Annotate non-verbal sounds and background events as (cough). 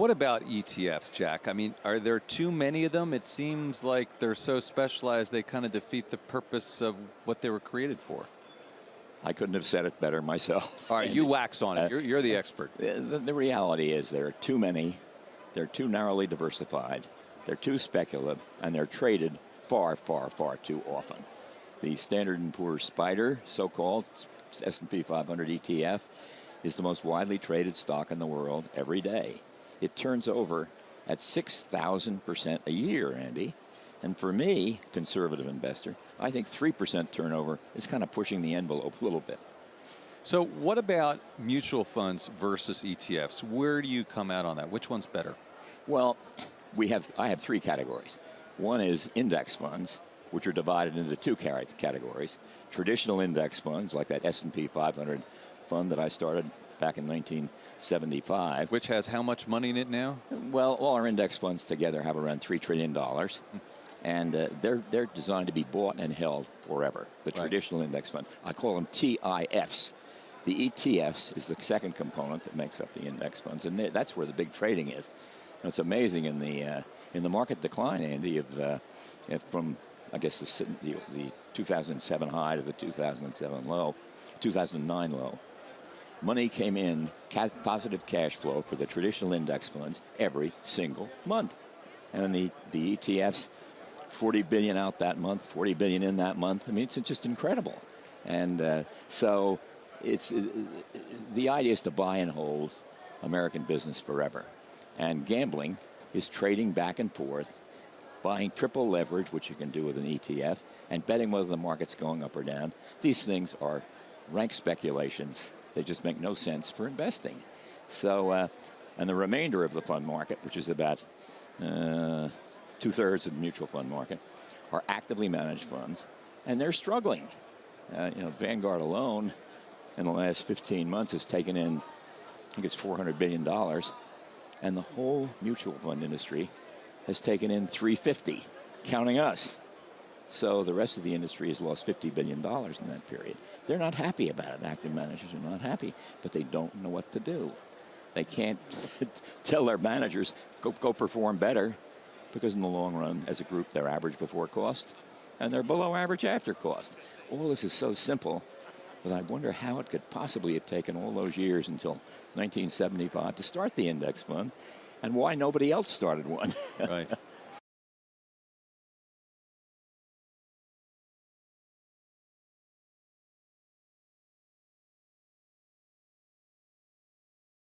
What about ETFs, Jack? I mean, are there too many of them? It seems like they're so specialized they kind of defeat the purpose of what they were created for. I couldn't have said it better myself. All right, you wax on it. Uh, You're, you're the expert. The, the reality is there are too many, they're too narrowly diversified, they're too speculative, and they're traded far, far, far too often. The Standard & Poor's Spider, so-called S&P 500 ETF, is the most widely traded stock in the world every day. It turns over at 6,000% a year, Andy. And for me, conservative investor, I think 3% turnover is kind of pushing the envelope a little bit. So what about mutual funds versus ETFs? Where do you come out on that? Which one's better? Well, we have I have three categories. One is index funds, which are divided into two categories. Traditional index funds, like that S&P 500 fund that I started back in 1975. Which has how much money in it now? Well, all our index funds together have around $3 trillion. And uh, they're, they're designed to be bought and held forever, the right. traditional index fund. I call them TIFs. The ETFs is the second component that makes up the index funds, and that's where the big trading is. And it's amazing in the uh, in the market decline, Andy, of uh, from I guess the, the, the 2007 high to the 2007 low, 2009 low. Money came in, ca positive cash flow for the traditional index funds every single month, and the the ETFs, 40 billion out that month, 40 billion in that month. I mean, it's just incredible, and uh, so it's uh, the idea is to buy and hold American business forever. And gambling is trading back and forth, buying triple leverage, which you can do with an ETF, and betting whether the market's going up or down. These things are rank speculations. They just make no sense for investing. So, uh, and the remainder of the fund market, which is about uh, two thirds of the mutual fund market, are actively managed funds, and they're struggling. Uh, you know, Vanguard alone in the last 15 months has taken in, I think it's $400 billion, and the whole mutual fund industry has taken in 350, counting us. So the rest of the industry has lost $50 billion in that period. They're not happy about it. Active managers are not happy, but they don't know what to do. They can't (laughs) tell their managers, go, go perform better, because in the long run, as a group, they're average before cost, and they're below average after cost. All this is so simple, but I wonder how it could possibly have taken all those years until 1975 to start the index fund, and why nobody else started one. (laughs) right.